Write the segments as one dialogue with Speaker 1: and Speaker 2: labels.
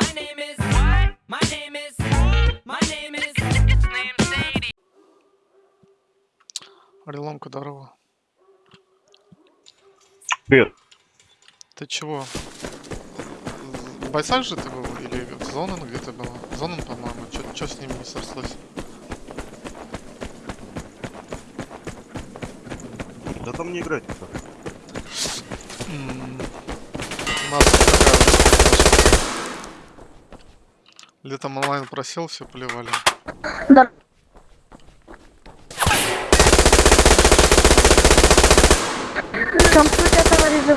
Speaker 1: My name is what? My name is My name is name Sadie.
Speaker 2: Ореломка, здорово.
Speaker 3: Привет.
Speaker 2: Ты чего? В бойцах же ты был? Или в зону где-то была? Зону, по-моему. Что с ними не срослось?
Speaker 3: Да там не играть
Speaker 2: У нас такая Летом онлайн просел, все плевали.
Speaker 4: Да. Компьютер, товарищ,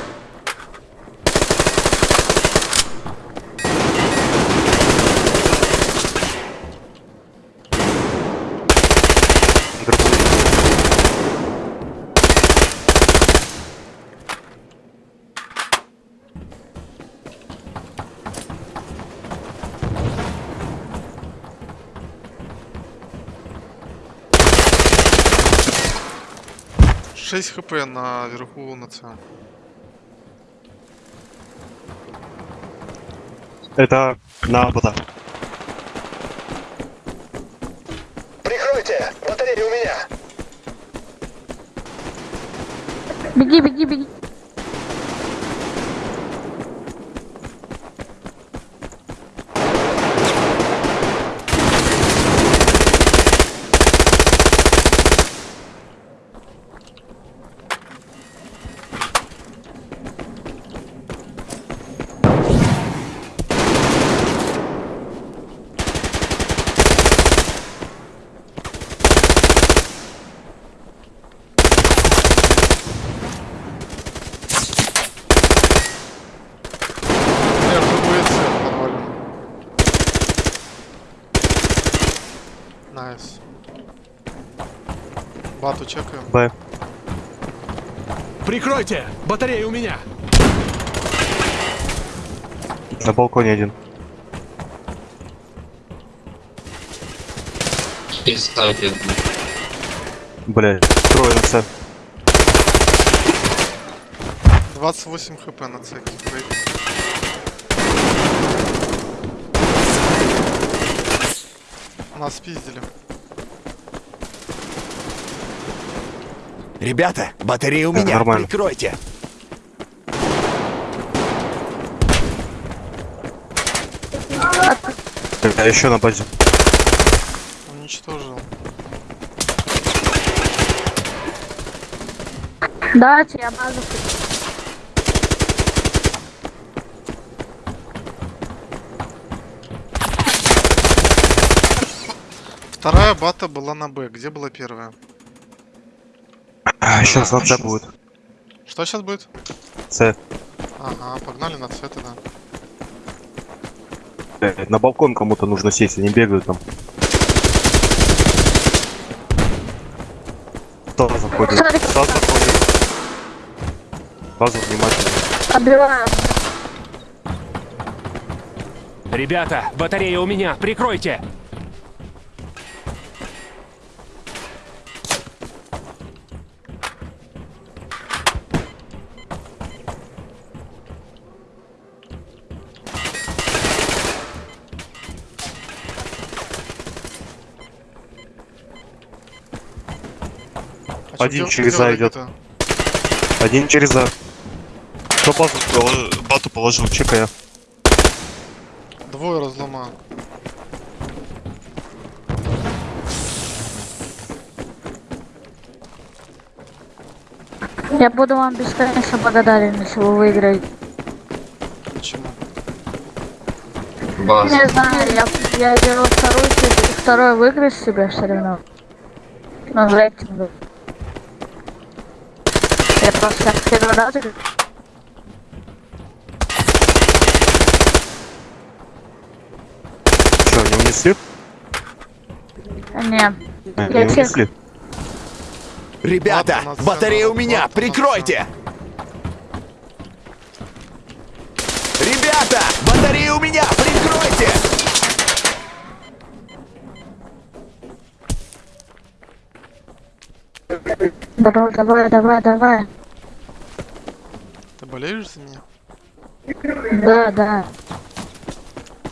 Speaker 2: 6 хп наверху на це.
Speaker 3: Это на бота.
Speaker 5: Прикройте! Батарея у меня!
Speaker 4: Беги, беги, беги!
Speaker 2: Бату чекаем.
Speaker 3: Б.
Speaker 5: Прикройте! Батарея у меня!
Speaker 3: На балконе один. Трое на С.
Speaker 2: 28 хп на С. Брейк. Нас спиздили.
Speaker 5: Ребята, батарея у меня!
Speaker 3: нормально.
Speaker 5: Прикройте!
Speaker 3: А еще на базе.
Speaker 2: Уничтожил.
Speaker 4: Да, я базу.
Speaker 2: Вторая бата была на Б. Где была первая?
Speaker 3: Сейчас на С будет.
Speaker 2: Что сейчас будет?
Speaker 3: С.
Speaker 2: Ага, погнали на С тогда.
Speaker 3: Блядь, На балкон кому-то нужно сесть, они бегают там. Кто заходит? Кто заходит? Базу внимательно.
Speaker 4: Отбиваю.
Speaker 5: Ребята, батарея у меня! Прикройте!
Speaker 3: Один
Speaker 2: где-
Speaker 3: через А идет. Один через А. Кто базу поло- бату положил? Чекая.
Speaker 2: Двое разломал.
Speaker 4: Я буду вам бесконечно благодарен, если вы выиграете.
Speaker 2: Почему?
Speaker 6: База.
Speaker 4: Не знаю, я, я беру вторую, второй выигрыш себе все равно. Я просто как.
Speaker 3: Что, не унесли?
Speaker 4: Не,
Speaker 3: А,
Speaker 4: Я
Speaker 3: Не
Speaker 4: всех-
Speaker 3: унесли?
Speaker 5: Ребята,
Speaker 2: Ладно,
Speaker 5: батарея у меня!
Speaker 2: ладно,
Speaker 5: Прикройте! Ребята, батарея у меня! Прикройте!
Speaker 4: давай, давай, давай, давай.
Speaker 2: Ты болеешь за меня?
Speaker 4: Да, да.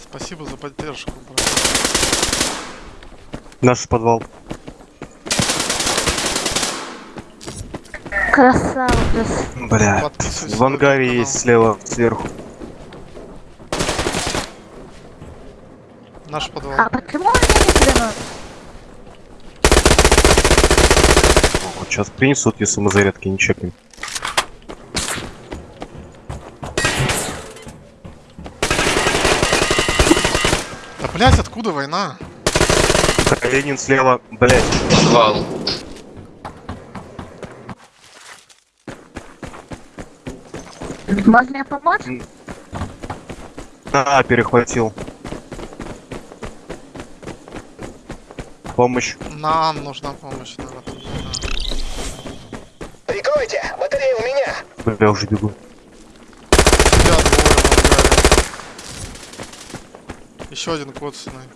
Speaker 2: Спасибо за поддержку, брат.
Speaker 3: Наш подвал.
Speaker 4: Красава, крас-
Speaker 3: Бля. В ангаре есть слева, сверху.
Speaker 2: Наш подвал.
Speaker 4: А почему они не?
Speaker 3: Вот сейчас принесут, если мы зарядки не чекнем.
Speaker 2: Да блять, откуда война?
Speaker 3: Ленин слева, блять.
Speaker 6: Подвал.
Speaker 4: Можно мне помочь?
Speaker 3: А, перехватил. Помощь.
Speaker 2: Нам нужна помощь. Да.
Speaker 7: Прикройте! Батарея у меня!
Speaker 3: Бля, уже бегу.
Speaker 2: Тебя двое в ангаре. Еще один коцанный.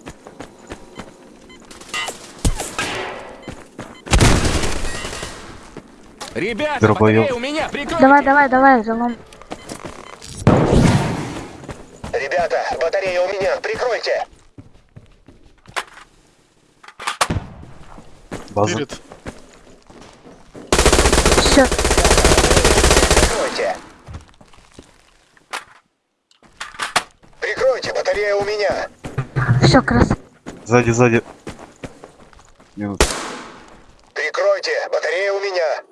Speaker 5: Ребята, батарея у меня! Прикройте!
Speaker 4: Давай, давай, давай, залом.
Speaker 7: Ребята, батарея у меня! Прикройте!
Speaker 3: База.
Speaker 2: Перед.
Speaker 4: Все,
Speaker 7: Прикройте! Батарея у меня!
Speaker 4: все, крас.
Speaker 3: Сзади, сзади. Минут.
Speaker 7: Прикройте! Батарея у меня!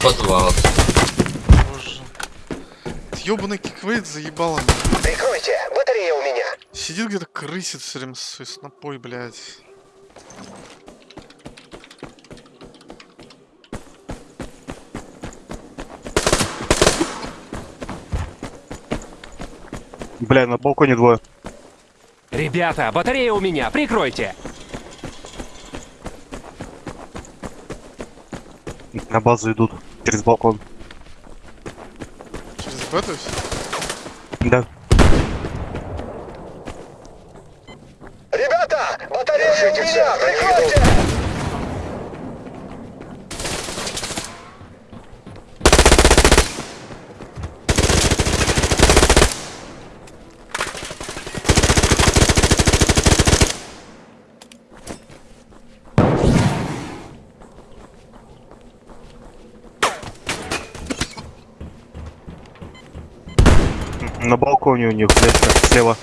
Speaker 6: Подвал.
Speaker 2: Боже. Ёбаный киквейт заебало.
Speaker 7: Прикройте! Батарея у меня!
Speaker 2: Сидит где-то крысит все время своей снопой, блядь.
Speaker 3: Бля, на балконе двое.
Speaker 5: Ребята, батарея у меня! Прикройте!
Speaker 3: На базу идут. Через балкон.
Speaker 2: Через бету всё?
Speaker 3: Да.
Speaker 7: Ребята! Батарея у меня! Прикройте!
Speaker 3: На балконе у них, блядь, так, слева.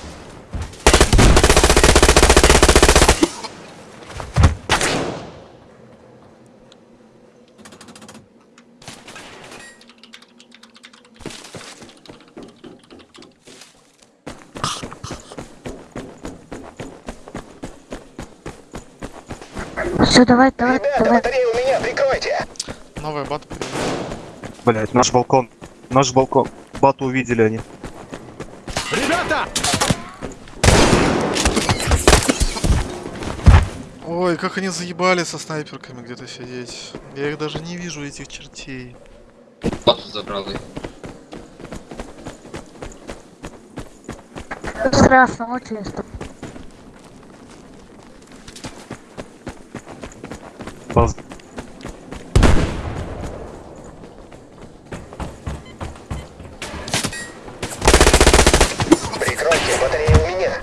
Speaker 4: Все, давай, давай,
Speaker 7: Ребята,
Speaker 4: давай.
Speaker 7: батарея у меня! Прикройте!
Speaker 2: Новая перед.
Speaker 3: Блять, наш балкон. Наш балкон. Бату увидели они.
Speaker 5: Ребята!
Speaker 2: Ой, как они заебали со снайперками где-то сидеть. Я их даже не вижу, этих чертей.
Speaker 6: Бату забрал их.
Speaker 4: Страшно, очень страшно.
Speaker 3: База.
Speaker 7: Прикройте! Батарея у меня!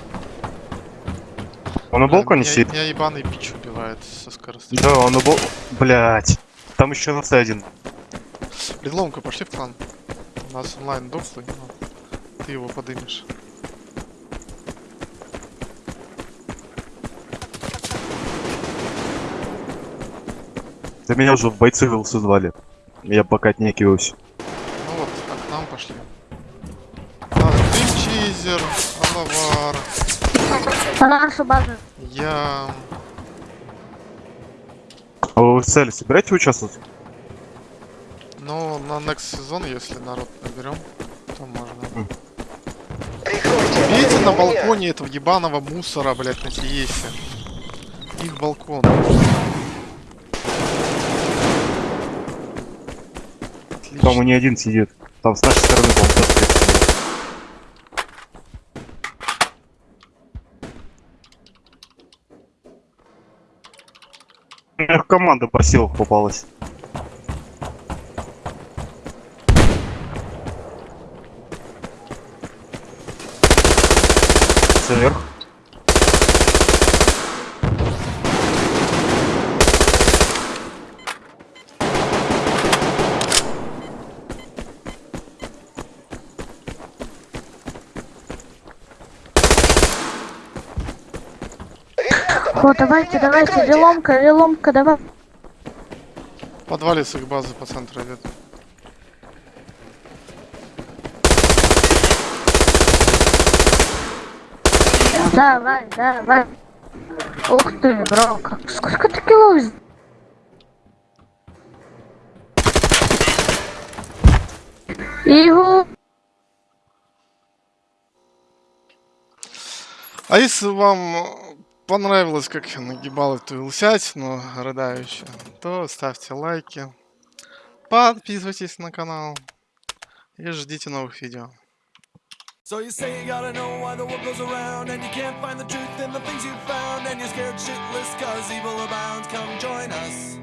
Speaker 3: Он балконе
Speaker 2: меня,
Speaker 3: сидит?
Speaker 2: Меня ебаный пич убивает со скоростью.
Speaker 3: Да, он бал... Блять. Там еще на один.
Speaker 2: Предломка, пошли в клан. У нас онлайн дохлый, но ты его подымешь.
Speaker 3: Да меня уже в бойцы вилсы звали. Я пока отнекиваюсь.
Speaker 2: Ну вот, а к нам пошли. А, ты чизер, Алавар,
Speaker 4: На нашу базу.
Speaker 2: я...
Speaker 3: А вы в цели собираете участвовать?
Speaker 2: Ну, на next сезон, если народ наберем, то можно. Видите на
Speaker 7: у
Speaker 2: балконе этого ебаного мусора, блядь, на Тиесе? Их балкон. Отлично.
Speaker 3: Там и не один сидит. Там с нашей стороны, тоже Эх, команда посилок попалась. Сверх.
Speaker 4: О, давайте, давайте, виломка, виломка, давай.
Speaker 2: В подвале с их базы по центру идет.
Speaker 4: Давай, давай. Ух ты, бро, как, сколько ты кило вз- Игу.
Speaker 2: А если вам понравилось, как я нагибал эту Л-сятину рыдающую, то ставьте лайки, подписывайтесь на канал и ждите новых видео.
Speaker 1: So you say you gotta know why the world goes around And you can't find the truth in the things you found And you're scared shitless cause evil abounds Come join us